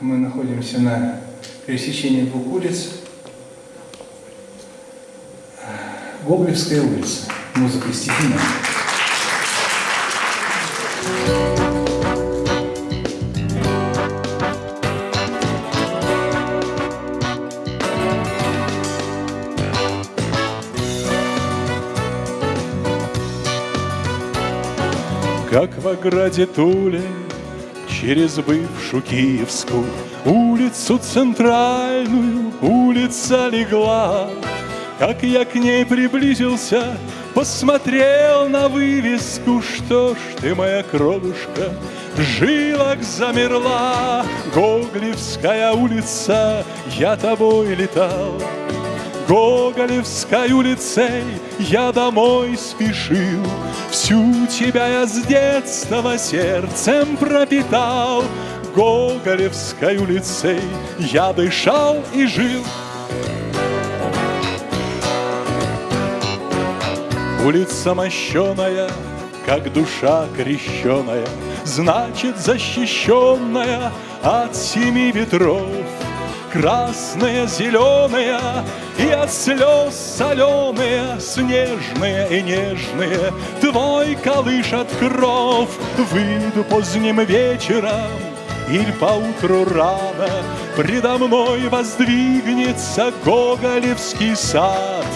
Мы находимся на пересечении двух улиц. Гоголевская улица. Музыка и стихи наши. Как в ограде Туле Через бывшую Киевскую Улицу центральную Улица легла. Как я к ней приблизился Посмотрел на вывеску Что ж ты, моя кровушка в жилах замерла? Гоголевская улица, я тобой летал Гоголевской улицей я домой спешил, Всю тебя я с детства сердцем пропитал, Гоголевской улицей я дышал и жил. Улица мощеная, как душа крещеная, Значит, защищенная от семи ветров красные, зеленые И от слез соленые, снежные и нежные Твой колышет кров Выйду поздним вечером или поутру рано. Предо мной воздвигнется Гоголевский сад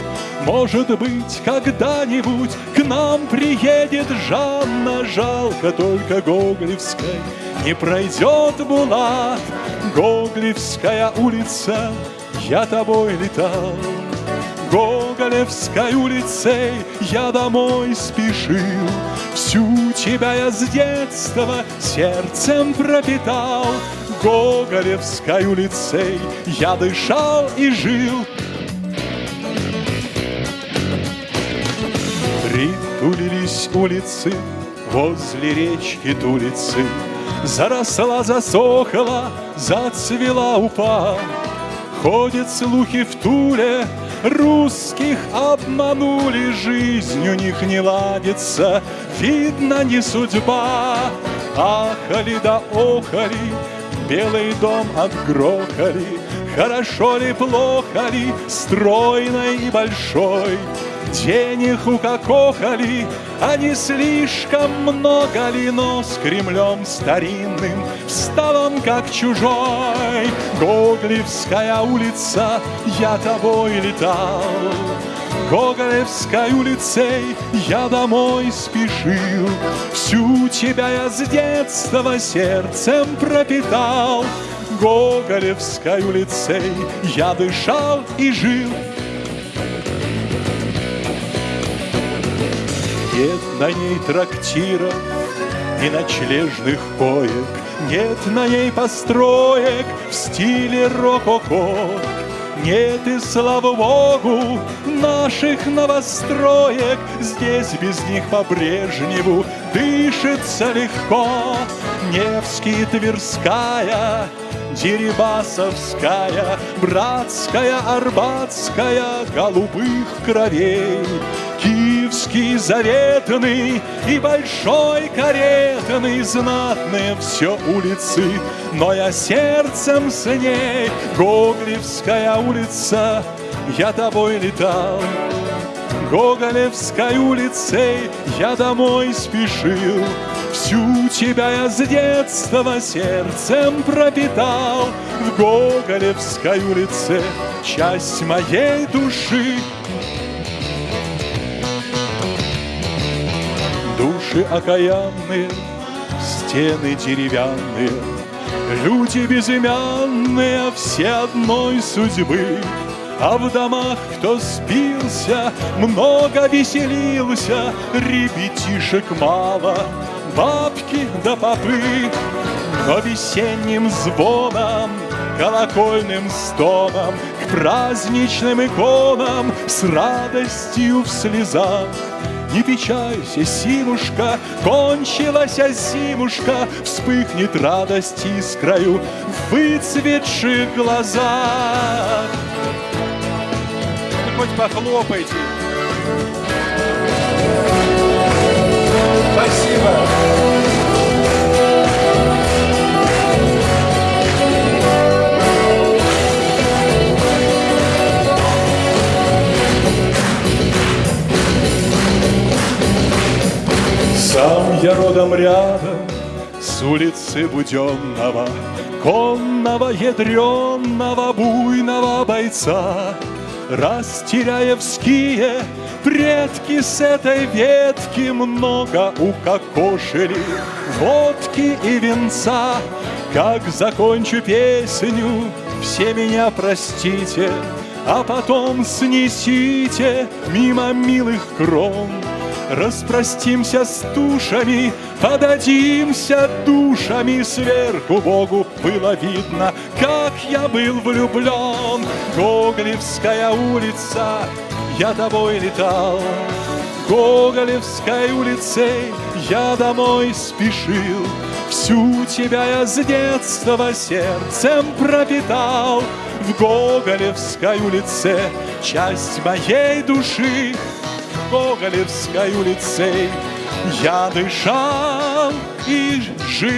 Может быть, когда-нибудь к нам приедет Жанна. Жалко только Гоголевской. Не пройдет Булат Гоголевская улица, я тобой летал. Гоголевской улицей я домой спешил. Всю тебя я с детства сердцем пропитал. Гоголевской улицей я дышал и жил Притулились улицы возле речки Тулицы Заросла, засохла, зацвела упа. Ходят слухи в Туле, русских обманули, Жизнь у них не ладится, видно, не судьба. Ахали да охали, белый дом отгрохали, Хорошо ли, плохо ли, стройной и большой — Денег укокохали, а не слишком много ли, но с Кремлем старинным встал он как чужой. Гоголевская улица, я тобой летал, Гоголевской улицей я домой спешил, Всю тебя я с детства сердцем пропитал, Гоголевской улицей я дышал и жил. Нет на ней трактира и ночлежных коек, Нет на ней построек в стиле рококо. Нет и, слава богу, наших новостроек, Здесь без них по-прежнему дышится легко. Невский, Тверская, Дерибасовская, Братская, Арбатская, голубых кровей. Киевский заветный и большой каретный, Знатные все улицы, но я сердцем с ней. Гоголевская улица, я тобой летал. Гоголевской улицей я домой спешил. Всю тебя я с детства сердцем пропитал. В Гоголевской улице часть моей души Души окаянные, стены деревянные, Люди безымянные, все одной судьбы. А в домах кто спился, много веселился, Ребятишек мало, бабки да попы. Но весенним звоном, колокольным стоном К праздничным иконам с радостью в слезах не печалься, Симушка, кончилась зимушка, Вспыхнет радость искрою в выцветших глазах. Ну, хоть похлопайте. Там рядом с улицы Буденного Конного, ядреного, буйного бойца. Растеряевские предки с этой ветки Много укокошили. Водки и венца Как закончу песню, все меня простите А потом снесите мимо милых крон Распростимся с тушами, подадимся душами Сверху. Богу было видно, как я был влюблен Гоголевская улица, я тобой летал. Гоголевской улицей я домой спешил. Всю тебя я с детства сердцем пропитал. В Гоголевской улице часть моей души Гоголевской улицей Я дышал и жил.